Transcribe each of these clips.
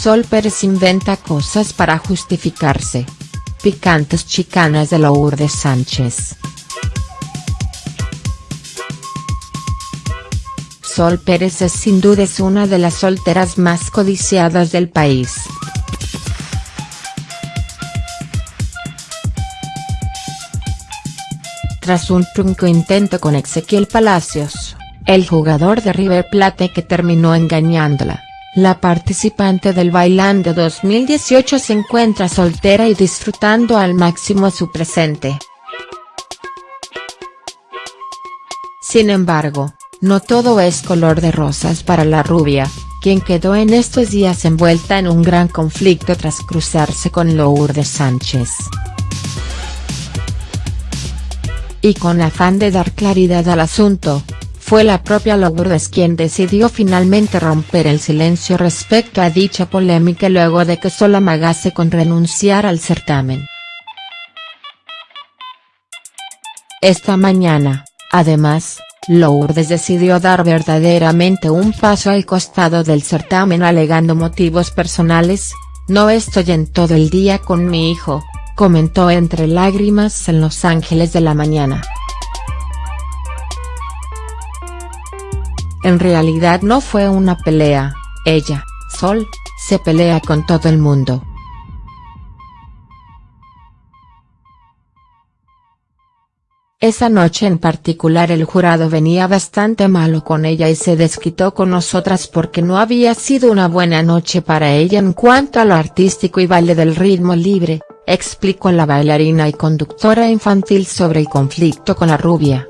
Sol Pérez inventa cosas para justificarse. Picantes chicanas de Lourdes Sánchez. Sol Pérez es sin duda una de las solteras más codiciadas del país. Tras un trunco intento con Ezequiel Palacios, el jugador de River Plate que terminó engañándola, la participante del Bailando 2018 se encuentra soltera y disfrutando al máximo su presente. Sin embargo, no todo es color de rosas para la rubia, quien quedó en estos días envuelta en un gran conflicto tras cruzarse con Lourdes Sánchez. Y con afán de dar claridad al asunto, fue la propia Lourdes quien decidió finalmente romper el silencio respecto a dicha polémica luego de que Sol amagase con renunciar al certamen. Esta mañana, además, Lourdes decidió dar verdaderamente un paso al costado del certamen alegando motivos personales, no estoy en todo el día con mi hijo, comentó entre lágrimas en Los Ángeles de la mañana. En realidad no fue una pelea, ella, Sol, se pelea con todo el mundo. Esa noche en particular el jurado venía bastante malo con ella y se desquitó con nosotras porque no había sido una buena noche para ella en cuanto a lo artístico y baile del ritmo libre, explicó la bailarina y conductora infantil sobre el conflicto con la rubia.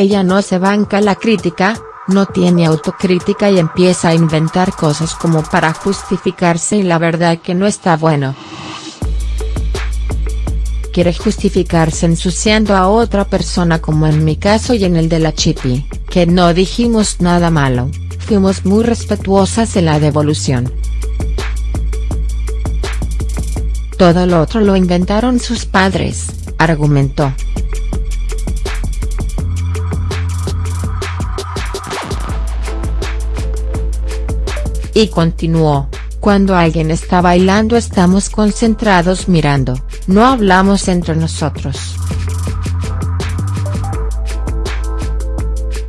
Ella no se banca la crítica, no tiene autocrítica y empieza a inventar cosas como para justificarse y la verdad que no está bueno quiere justificarse ensuciando a otra persona como en mi caso y en el de la Chipi, que no dijimos nada malo, fuimos muy respetuosas en la devolución. Todo lo otro lo inventaron sus padres, argumentó. Y continuó, cuando alguien está bailando estamos concentrados mirando, no hablamos entre nosotros.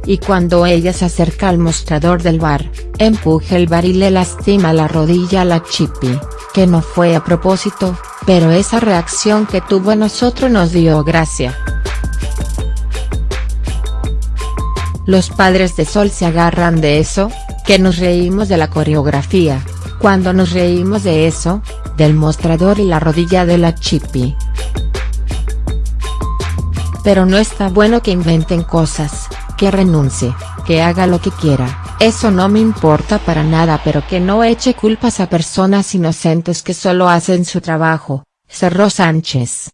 Y cuando ella se acerca al mostrador del bar, empuja el bar y le lastima la rodilla a la Chippy, que no fue a propósito, pero esa reacción que tuvo a nosotros nos dio gracia. Los padres de Sol se agarran de eso, que nos reímos de la coreografía, cuando nos reímos de eso, del mostrador y la rodilla de la Chippy. Pero no está bueno que inventen cosas, que renuncie, que haga lo que quiera, eso no me importa para nada pero que no eche culpas a personas inocentes que solo hacen su trabajo, cerró Sánchez.